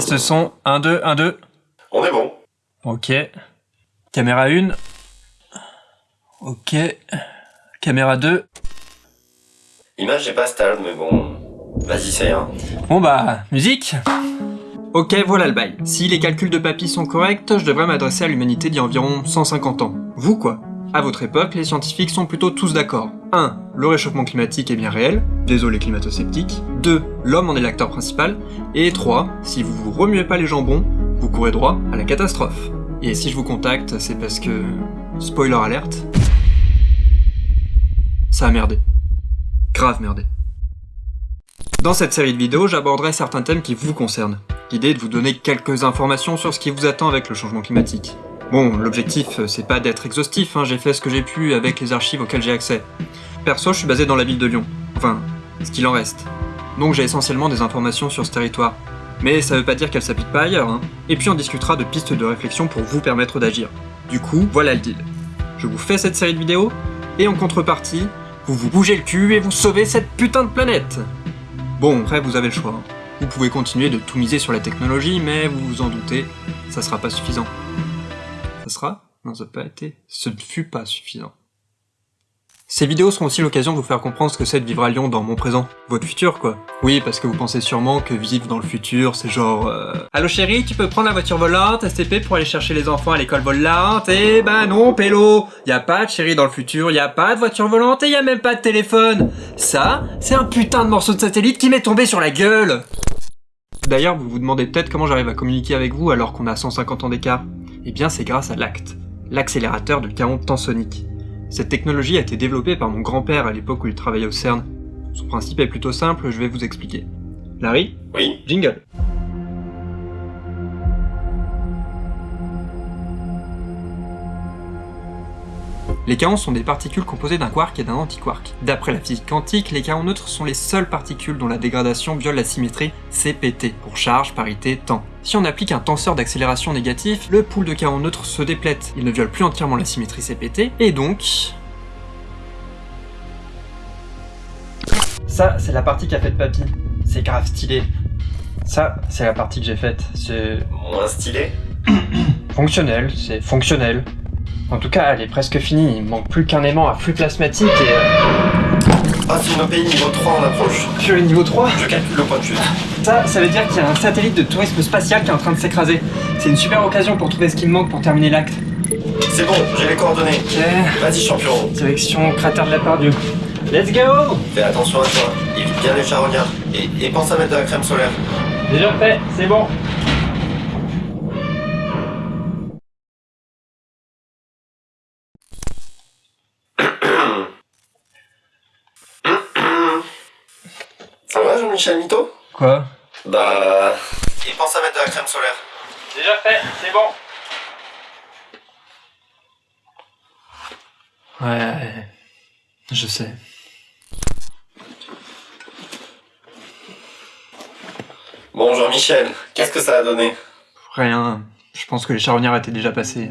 Test son, 1, 2, 1, 2. On est bon. Ok. Caméra 1. Ok. Caméra 2. Image est pas stable, mais bon... Vas-y, c'est rien. Bon bah, musique Ok, voilà le bail. Si les calculs de papy sont corrects, je devrais m'adresser à l'humanité d'il y a environ 150 ans. Vous quoi? À votre époque, les scientifiques sont plutôt tous d'accord. 1. Le réchauffement climatique est bien réel, désolé climato-sceptiques. 2. L'homme en est l'acteur principal. Et 3. Si vous vous remuez pas les jambons, vous courez droit à la catastrophe. Et si je vous contacte, c'est parce que... Spoiler alerte... Ça a merdé. Grave merdé. Dans cette série de vidéos, j'aborderai certains thèmes qui vous concernent. L'idée est de vous donner quelques informations sur ce qui vous attend avec le changement climatique. Bon, l'objectif, c'est pas d'être exhaustif, hein, j'ai fait ce que j'ai pu avec les archives auxquelles j'ai accès. Perso, je suis basé dans la ville de Lyon. Enfin, ce qu'il en reste. Donc j'ai essentiellement des informations sur ce territoire. Mais ça veut pas dire qu'elles s'appliquent pas ailleurs, hein. Et puis on discutera de pistes de réflexion pour vous permettre d'agir. Du coup, voilà le deal. Je vous fais cette série de vidéos, et en contrepartie, vous vous bougez le cul et vous sauvez cette putain de planète Bon, après vous avez le choix. Vous pouvez continuer de tout miser sur la technologie, mais vous vous en doutez, ça sera pas suffisant. Ça sera? Non, ça n'a pas été. Ce ne fut pas suffisant. Ces vidéos seront aussi l'occasion de vous faire comprendre ce que c'est de vivre à Lyon dans mon présent. Votre futur, quoi. Oui, parce que vous pensez sûrement que vivre dans le futur, c'est genre... Euh... Allô chérie, tu peux prendre la voiture volante, STP, pour aller chercher les enfants à l'école volante Eh ben non, pélo Y a pas de chérie dans le futur, y a pas de voiture volante et y même pas de téléphone Ça, c'est un putain de morceau de satellite qui m'est tombé sur la gueule D'ailleurs, vous vous demandez peut-être comment j'arrive à communiquer avec vous alors qu'on a 150 ans d'écart. Eh bien, c'est grâce à l'ACT, l'accélérateur de chaos tensonique. Cette technologie a été développée par mon grand-père à l'époque où il travaillait au CERN. Son principe est plutôt simple, je vais vous expliquer. Larry Oui. Jingle. Les kaons sont des particules composées d'un quark et d'un antiquark. D'après la physique quantique, les kaons neutres sont les seules particules dont la dégradation viole la symétrie CPT, pour charge, parité, temps. Si on applique un tenseur d'accélération négatif, le pool de kaons neutres se déplète, il ne viole plus entièrement la symétrie CPT, et donc... Ça, c'est la partie qu'a faite Papy. C'est grave stylé. Ça, c'est la partie que j'ai faite. C'est... Moins stylé Fonctionnel, c'est fonctionnel. En tout cas, elle est presque finie, il manque plus qu'un aimant à flux plasmatique et... Euh... Ah, c'est une OPI niveau 3 en approche. Sur le niveau 3 Je calcule le point de chute. Ça, ça veut dire qu'il y a un satellite de tourisme spatial qui est en train de s'écraser. C'est une super occasion pour trouver ce qui me manque pour terminer l'acte. C'est bon, j'ai les coordonnées. Ok. Vas-y, champion. Direction cratère de la Pardieu. Let's go Fais attention à toi, évite bien les charognards. Et, et pense à mettre de la crème solaire. Déjà fait, c'est bon. Jean-Michel Mito Quoi? Bah... Et pense à mettre de la crème solaire. Déjà fait, c'est bon. Ouais, je sais. Bon, Jean-Michel, qu'est-ce que ça a donné? Rien. Je pense que les charognards étaient déjà passés.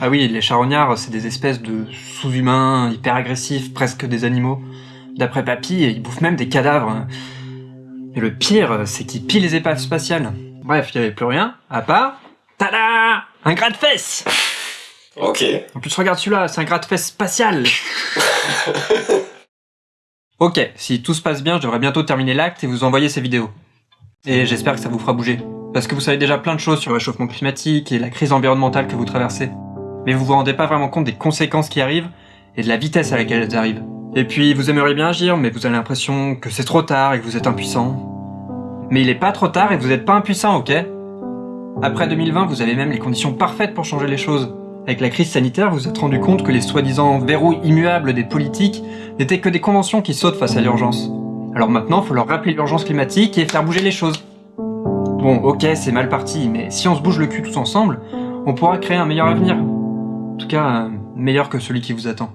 Ah oui, les charognards, c'est des espèces de sous-humains, hyper agressifs, presque des animaux. D'après Papy, ils bouffent même des cadavres. Et le pire, c'est qu'ils pillent les épaves spatiales. Bref, il n'y avait plus rien, à part... Tada Un gratte-fesse Ok. En plus, regarde celui-là, c'est un gratte-fesse spatial Ok, si tout se passe bien, je devrais bientôt terminer l'acte et vous envoyer ces vidéos. Et j'espère que ça vous fera bouger. Parce que vous savez déjà plein de choses sur le réchauffement climatique et la crise environnementale que vous traversez. Mais vous vous rendez pas vraiment compte des conséquences qui arrivent et de la vitesse à laquelle elles arrivent. Et puis vous aimeriez bien agir, mais vous avez l'impression que c'est trop tard et que vous êtes impuissant. Mais il est pas trop tard et vous êtes pas impuissant, ok? Après 2020, vous avez même les conditions parfaites pour changer les choses. Avec la crise sanitaire, vous vous êtes rendu compte que les soi-disant verrous immuables des politiques n'étaient que des conventions qui sautent face à l'urgence. Alors maintenant, faut leur rappeler l'urgence climatique et faire bouger les choses. Bon, ok, c'est mal parti, mais si on se bouge le cul tous ensemble, on pourra créer un meilleur avenir. En tout cas, euh, meilleur que celui qui vous attend.